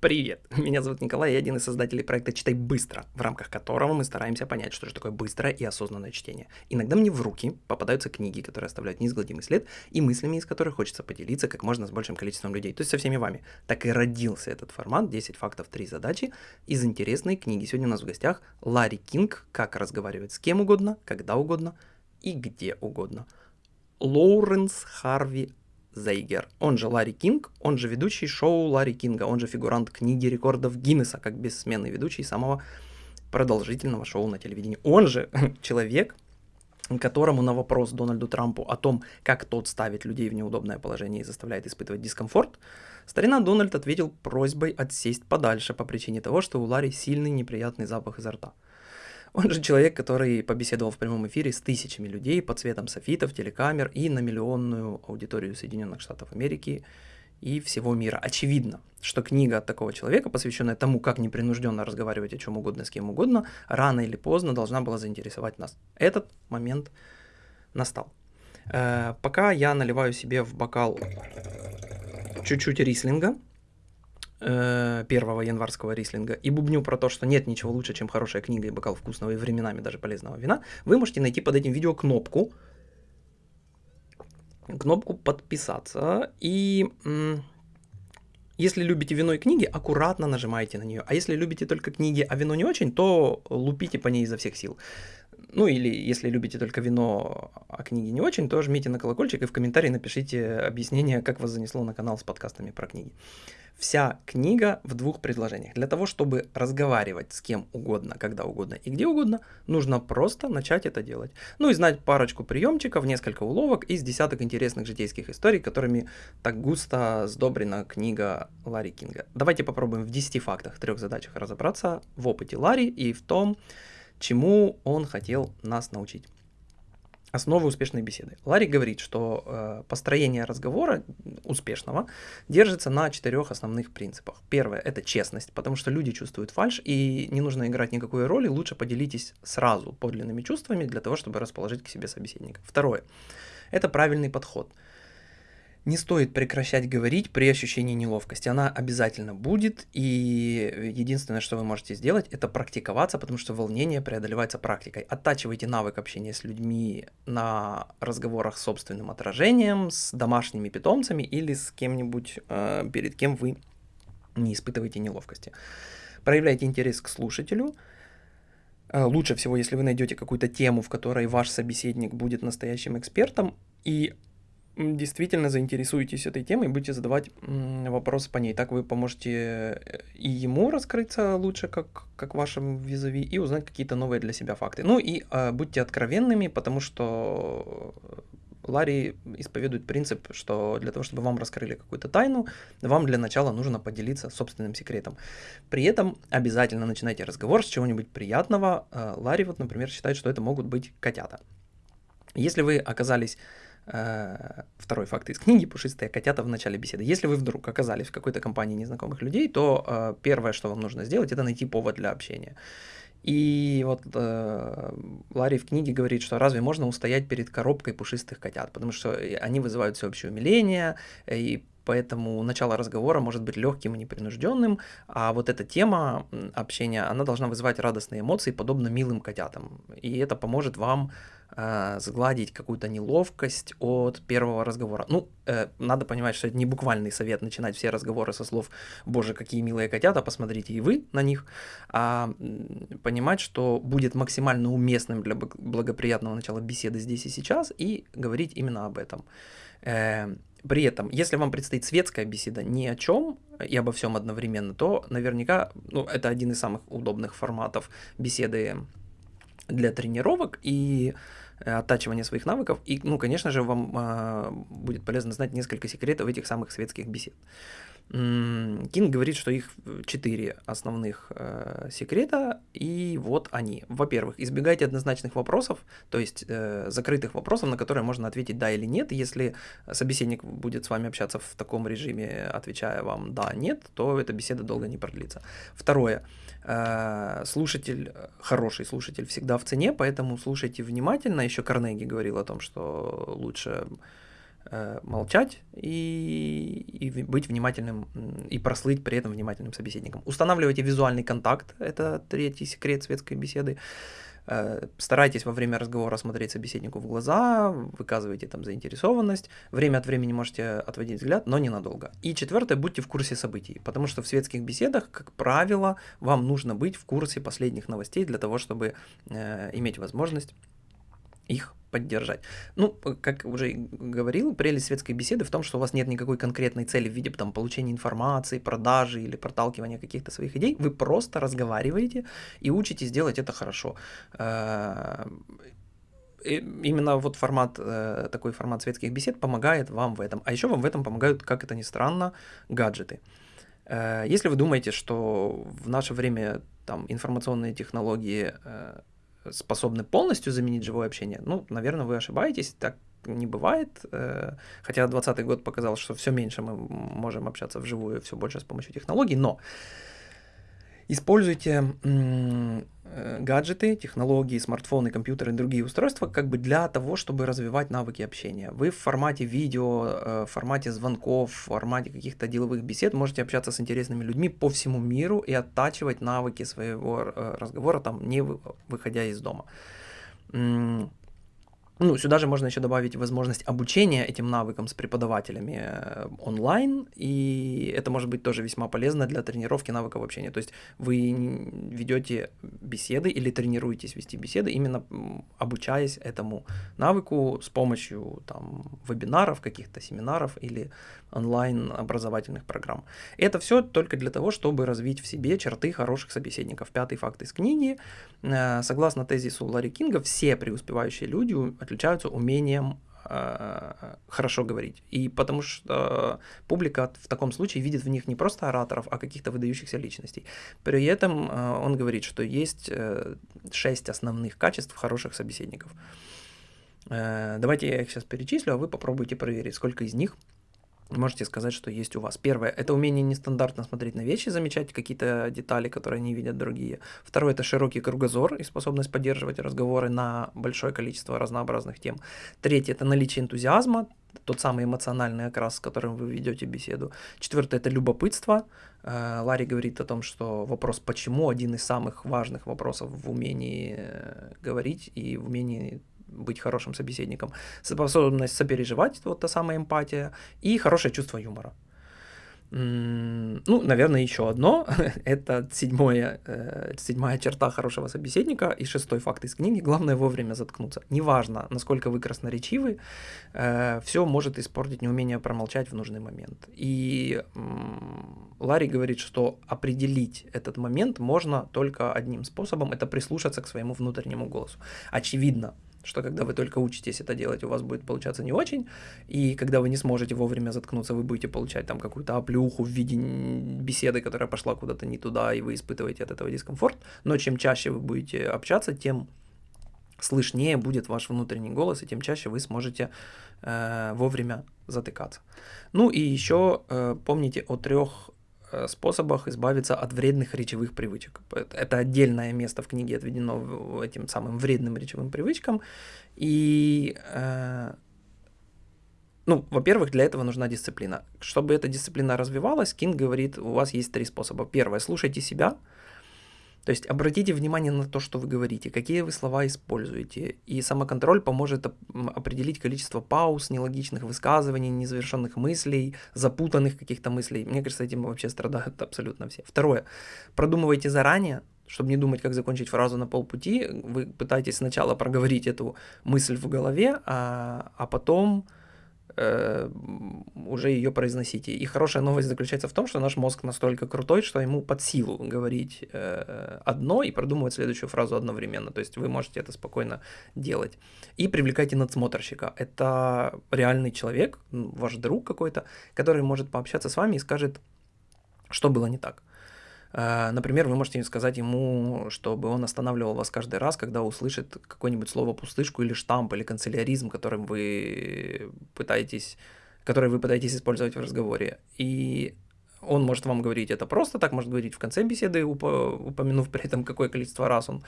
Привет, меня зовут Николай, я один из создателей проекта «Читай быстро», в рамках которого мы стараемся понять, что же такое быстрое и осознанное чтение. Иногда мне в руки попадаются книги, которые оставляют неизгладимый след, и мыслями из которых хочется поделиться как можно с большим количеством людей, то есть со всеми вами. Так и родился этот формат «10 фактов, 3 задачи» из интересной книги. Сегодня у нас в гостях Ларри Кинг «Как разговаривать с кем угодно, когда угодно и где угодно». Лоуренс Харви Зейгер, он же Ларри Кинг, он же ведущий шоу Ларри Кинга, он же фигурант книги рекордов Гиннесса, как бессменный ведущий самого продолжительного шоу на телевидении. Он же человек, которому на вопрос Дональду Трампу о том, как тот ставит людей в неудобное положение и заставляет испытывать дискомфорт, старина Дональд ответил просьбой отсесть подальше по причине того, что у Ларри сильный неприятный запах изо рта. Он же человек, который побеседовал в прямом эфире с тысячами людей под цветом софитов, телекамер и на миллионную аудиторию Соединенных Штатов Америки и всего мира. Очевидно, что книга от такого человека, посвященная тому, как непринужденно разговаривать о чем угодно с кем угодно, рано или поздно должна была заинтересовать нас. Этот момент настал. Э, пока я наливаю себе в бокал чуть-чуть рислинга, первого январского рислинга и бубню про то, что нет ничего лучше, чем хорошая книга и бокал вкусного и временами даже полезного вина, вы можете найти под этим видео кнопку, кнопку подписаться и если любите вино и книги, аккуратно нажимайте на нее. А если любите только книги, а вино не очень, то лупите по ней изо всех сил. Ну или если любите только вино, а книги не очень, то жмите на колокольчик и в комментарии напишите объяснение, как вас занесло на канал с подкастами про книги. Вся книга в двух предложениях. Для того, чтобы разговаривать с кем угодно, когда угодно и где угодно, нужно просто начать это делать. Ну и знать парочку приемчиков, несколько уловок из десяток интересных житейских историй, которыми так густо сдобрена книга Ларри Кинга. Давайте попробуем в 10 фактах, трех задачах разобраться в опыте Ларри и в том, чему он хотел нас научить. Основы успешной беседы. Ларри говорит, что э, построение разговора успешного держится на четырех основных принципах. Первое – это честность, потому что люди чувствуют фальш, и не нужно играть никакой роли, лучше поделитесь сразу подлинными чувствами для того, чтобы расположить к себе собеседника. Второе – это правильный подход – не стоит прекращать говорить при ощущении неловкости. Она обязательно будет, и единственное, что вы можете сделать, это практиковаться, потому что волнение преодолевается практикой. Оттачивайте навык общения с людьми на разговорах с собственным отражением, с домашними питомцами или с кем-нибудь, э, перед кем вы не испытываете неловкости. Проявляйте интерес к слушателю. Э, лучше всего, если вы найдете какую-то тему, в которой ваш собеседник будет настоящим экспертом, и действительно заинтересуетесь этой темой, будете задавать вопросы по ней. Так вы поможете э, и ему раскрыться лучше, как, как вашим визави, и узнать какие-то новые для себя факты. Ну и э, будьте откровенными, потому что Ларри исповедует принцип, что для того, чтобы вам раскрыли какую-то тайну, вам для начала нужно поделиться собственным секретом. При этом обязательно начинайте разговор с чего-нибудь приятного. Э, Ларри вот, например, считает, что это могут быть котята. Если вы оказались второй факт из книги «Пушистые котята» в начале беседы. Если вы вдруг оказались в какой-то компании незнакомых людей, то э, первое, что вам нужно сделать, это найти повод для общения. И вот э, Ларри в книге говорит, что разве можно устоять перед коробкой пушистых котят, потому что они вызывают всеобщее умиление, и поэтому начало разговора может быть легким и непринужденным, а вот эта тема общения, она должна вызывать радостные эмоции, подобно милым котятам, и это поможет вам э, сгладить какую-то неловкость от первого разговора. Ну, э, надо понимать, что это не буквальный совет начинать все разговоры со слов «Боже, какие милые котята, посмотрите и вы на них», а понимать, что будет максимально уместным для благоприятного начала беседы здесь и сейчас и говорить именно об этом. Э, при этом, если вам предстоит светская беседа ни о чем и обо всем одновременно, то наверняка, ну, это один из самых удобных форматов беседы для тренировок и э, оттачивания своих навыков. И, ну, конечно же, вам э, будет полезно знать несколько секретов этих самых светских бесед. Кинг говорит, что их четыре основных э, секрета, и вот они. Во-первых, избегайте однозначных вопросов, то есть э, закрытых вопросов, на которые можно ответить да или нет. Если собеседник будет с вами общаться в таком режиме, отвечая вам да, нет, то эта беседа долго не продлится. Второе, э, слушатель, хороший слушатель всегда в цене, поэтому слушайте внимательно. Еще Карнеги говорил о том, что лучше молчать и, и быть внимательным и прослыть при этом внимательным собеседником. Устанавливайте визуальный контакт, это третий секрет светской беседы. Э, старайтесь во время разговора смотреть собеседнику в глаза, выказывайте там заинтересованность, время от времени можете отводить взгляд, но ненадолго. И четвертое, будьте в курсе событий, потому что в светских беседах, как правило, вам нужно быть в курсе последних новостей для того, чтобы э, иметь возможность их поддержать. Ну, как уже говорил, прелесть светской беседы в том, что у вас нет никакой конкретной цели в виде там, получения информации, продажи или проталкивания каких-то своих идей. Вы просто разговариваете и учитесь делать это хорошо. Э, именно вот формат, э, такой формат светских бесед помогает вам в этом. А еще вам в этом помогают, как это ни странно, гаджеты. Э, если вы думаете, что в наше время там информационные технологии способны полностью заменить живое общение, ну, наверное, вы ошибаетесь, так не бывает. Э, хотя 2020 год показал, что все меньше мы можем общаться вживую, все больше с помощью технологий, но используйте э, гаджеты, технологии, смартфоны, компьютеры и другие устройства как бы для того, чтобы развивать навыки общения. Вы в формате видео, э, в формате звонков, в формате каких-то деловых бесед можете общаться с интересными людьми по всему миру и оттачивать навыки своего э, разговора, там, не выходя из дома. Ну, сюда же можно еще добавить возможность обучения этим навыкам с преподавателями э, онлайн, и это может быть тоже весьма полезно для тренировки навыков общения. То есть вы ведете беседы или тренируетесь вести беседы, именно обучаясь этому навыку с помощью там, вебинаров, каких-то семинаров или онлайн образовательных программ. Это все только для того, чтобы развить в себе черты хороших собеседников. Пятый факт из книги. Э, согласно тезису Ларри Кинга, все преуспевающие люди отличаются умением э, хорошо говорить. И потому что публика в таком случае видит в них не просто ораторов, а каких-то выдающихся личностей. При этом э, он говорит, что есть шесть основных качеств хороших собеседников. Давайте я их сейчас перечислю, а вы попробуйте проверить, сколько из них можете сказать, что есть у вас. Первое – это умение нестандартно смотреть на вещи, замечать какие-то детали, которые не видят другие. Второе – это широкий кругозор и способность поддерживать разговоры на большое количество разнообразных тем. Третье – это наличие энтузиазма, тот самый эмоциональный окрас, с которым вы ведете беседу. Четвертое – это любопытство. Э, Ларри говорит о том, что вопрос «почему» один из самых важных вопросов в умении э, говорить и в умении быть хорошим собеседником, способность сопереживать, вот та самая эмпатия, и хорошее чувство юмора. Ну, наверное, еще одно. Это седьмое, э, седьмая черта хорошего собеседника и шестой факт из книги. Главное вовремя заткнуться. Неважно, насколько вы красноречивы, э, все может испортить неумение промолчать в нужный момент. И э, Ларри говорит, что определить этот момент можно только одним способом. Это прислушаться к своему внутреннему голосу. Очевидно, что когда вы только учитесь это делать, у вас будет получаться не очень, и когда вы не сможете вовремя заткнуться, вы будете получать там какую-то оплюху в виде беседы, которая пошла куда-то не туда, и вы испытываете от этого дискомфорт, но чем чаще вы будете общаться, тем слышнее будет ваш внутренний голос, и тем чаще вы сможете э, вовремя затыкаться. Ну и еще э, помните о трех способах избавиться от вредных речевых привычек. Это отдельное место в книге отведено этим самым вредным речевым привычкам. И, э, ну, во-первых, для этого нужна дисциплина. Чтобы эта дисциплина развивалась, Кинг говорит, у вас есть три способа. Первое, слушайте себя, то есть обратите внимание на то, что вы говорите, какие вы слова используете. И самоконтроль поможет определить количество пауз, нелогичных высказываний, незавершенных мыслей, запутанных каких-то мыслей. Мне кажется, этим вообще страдают абсолютно все. Второе. Продумывайте заранее, чтобы не думать, как закончить фразу на полпути. Вы пытаетесь сначала проговорить эту мысль в голове, а, а потом уже ее произносите. И хорошая новость заключается в том, что наш мозг настолько крутой, что ему под силу говорить э, одно и продумывать следующую фразу одновременно. То есть вы можете это спокойно делать. И привлекайте надсмотрщика. Это реальный человек, ваш друг какой-то, который может пообщаться с вами и скажет, что было не так. Э, например, вы можете сказать ему, чтобы он останавливал вас каждый раз, когда услышит какое-нибудь слово пустышку или штамп, или канцеляризм, которым вы пытаетесь, который вы пытаетесь использовать в разговоре. И Он может вам говорить это просто так, может говорить в конце беседы, упомянув при этом, какое количество раз он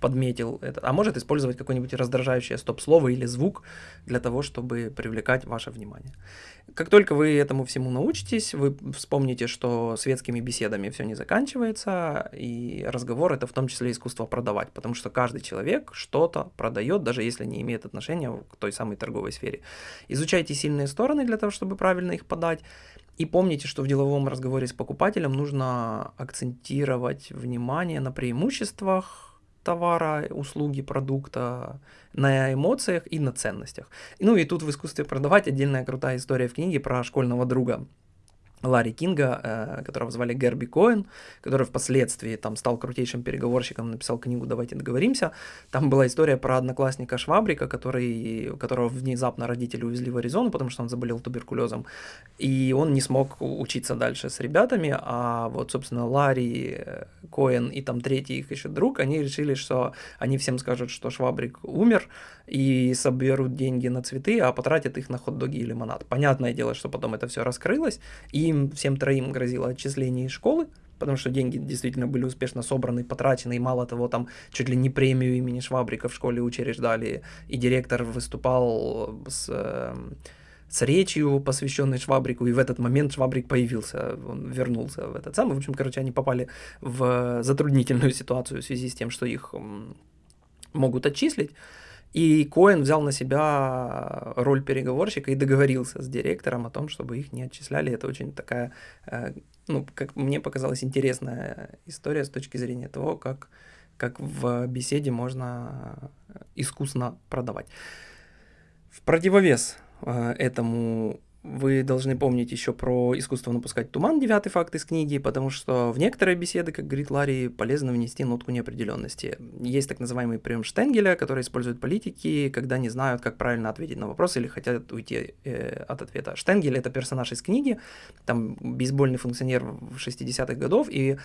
подметил это, а может использовать какое-нибудь раздражающее стоп-слово или звук для того, чтобы привлекать ваше внимание. Как только вы этому всему научитесь, вы вспомните, что светскими беседами все не заканчивается, и разговор это в том числе искусство продавать, потому что каждый человек что-то продает, даже если не имеет отношения к той самой торговой сфере. Изучайте сильные стороны для того, чтобы правильно их подать, и помните, что в деловом разговоре с покупателем нужно акцентировать внимание на преимуществах товара, услуги, продукта, на эмоциях и на ценностях. Ну и тут в искусстве продавать отдельная крутая история в книге про школьного друга Ларри Кинга, э, которого звали Герби Коэн, который впоследствии там стал крутейшим переговорщиком, написал книгу «Давайте договоримся». Там была история про одноклассника Швабрика, который, которого внезапно родители увезли в Аризону, потому что он заболел туберкулезом, и он не смог учиться дальше с ребятами, а вот, собственно, Ларри э, Коэн и там третий их еще друг, они решили, что они всем скажут, что Швабрик умер, и соберут деньги на цветы, а потратят их на хот-доги и лимонад. Понятное дело, что потом это все раскрылось, и им всем троим грозило отчисление из школы, потому что деньги действительно были успешно собраны, потрачены, и мало того, там чуть ли не премию имени Швабрика в школе учреждали, и директор выступал с, эм, с речью, посвященной Швабрику, и в этот момент Швабрик появился, он вернулся в этот самый, в общем, короче, они попали в затруднительную ситуацию в связи с тем, что их могут отчислить, и Коэн взял на себя роль переговорщика и договорился с директором о том, чтобы их не отчисляли. Это очень такая, э, ну, как мне показалась, интересная история с точки зрения того, как, как в беседе можно искусно продавать. В противовес э, этому вы должны помнить еще про искусство напускать туман, девятый факт из книги, потому что в некоторые беседы, как говорит Ларри, полезно внести нотку неопределенности. Есть так называемый прием Штенгеля, который используют политики, когда не знают, как правильно ответить на вопрос или хотят уйти э, от ответа. Штенгель — это персонаж из книги, там бейсбольный функционер в 60-х годов, и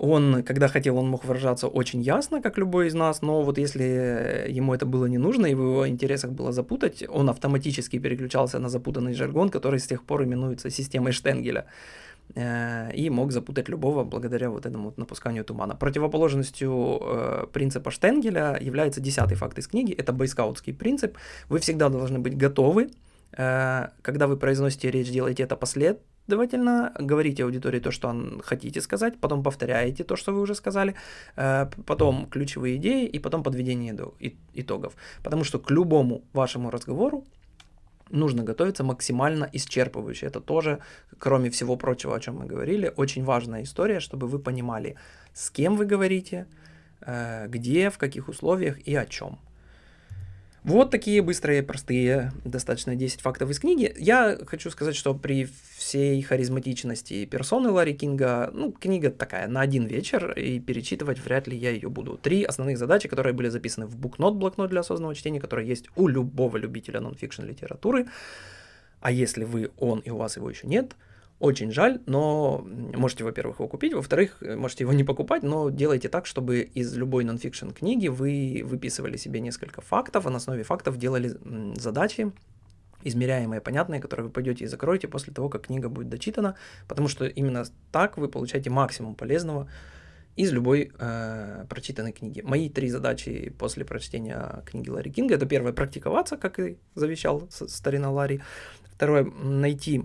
он, когда хотел, он мог выражаться очень ясно, как любой из нас, но вот если ему это было не нужно и в его интересах было запутать, он автоматически переключался на запутанный жаргон, который с тех пор именуется системой Штенгеля э, и мог запутать любого благодаря вот этому вот напусканию тумана. Противоположностью э, принципа Штенгеля является десятый факт из книги, это бойскаутский принцип. Вы всегда должны быть готовы, э, когда вы произносите речь, делайте это послед, последовательно, говорите аудитории то, что хотите сказать, потом повторяете то, что вы уже сказали, э, потом ключевые идеи и потом подведение итогов. Потому что к любому вашему разговору нужно готовиться максимально исчерпывающе. Это тоже, кроме всего прочего, о чем мы говорили, очень важная история, чтобы вы понимали, с кем вы говорите, э, где, в каких условиях и о чем. Вот такие быстрые, простые, достаточно 10 фактов из книги. Я хочу сказать, что при всей харизматичности персоны Ларри Кинга, ну, книга такая на один вечер, и перечитывать вряд ли я ее буду. Три основных задачи, которые были записаны в букнот, блокнот для осознанного чтения, который есть у любого любителя нонфикшн литературы. А если вы он и у вас его еще нет – очень жаль, но можете, во-первых, его купить, во-вторых, можете его не покупать, но делайте так, чтобы из любой нонфикшн книги вы выписывали себе несколько фактов, а на основе фактов делали задачи, измеряемые, понятные, которые вы пойдете и закроете после того, как книга будет дочитана, потому что именно так вы получаете максимум полезного из любой э, прочитанной книги. Мои три задачи после прочтения книги Ларри Кинга это первое практиковаться, как и завещал старина Ларри. Второе найти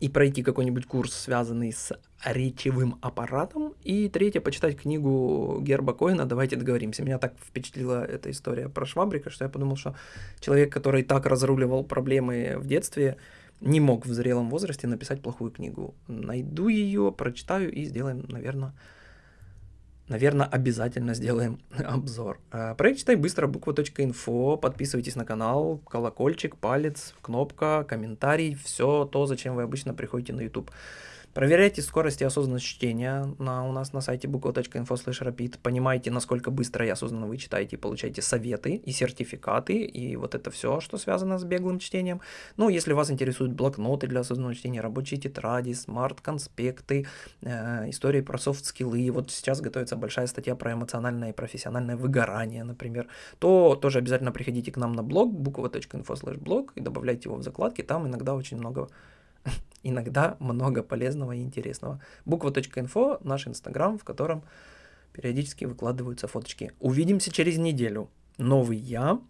и пройти какой-нибудь курс, связанный с речевым аппаратом. И третье, почитать книгу Герба Коина «Давайте договоримся». Меня так впечатлила эта история про Швабрика, что я подумал, что человек, который так разруливал проблемы в детстве, не мог в зрелом возрасте написать плохую книгу. Найду ее, прочитаю и сделаем, наверное, наверное, обязательно сделаем обзор. А, проект «Читай быстро» буква.инфо. Подписывайтесь на канал, колокольчик, палец, кнопка, комментарий, все то, зачем вы обычно приходите на YouTube. Проверяйте скорость и осознанность чтения на, у нас на сайте bukla.info rapid. Понимаете, насколько быстро и осознанно вы читаете, получаете советы и сертификаты, и вот это все, что связано с беглым чтением. Ну, если вас интересуют блокноты для осознанного чтения, рабочие тетради, смарт-конспекты, э, истории про софт-скиллы, вот сейчас готовится большая статья про эмоциональное и профессиональное выгорание, например, то тоже обязательно приходите к нам на блог bukva.info blog и добавляйте его в закладки, там иногда очень много Иногда много полезного и интересного. bukva.info – наш инстаграм, в котором периодически выкладываются фоточки. Увидимся через неделю. Новый я,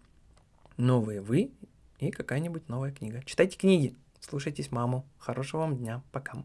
новые вы и какая-нибудь новая книга. Читайте книги, слушайтесь маму. Хорошего вам дня. Пока.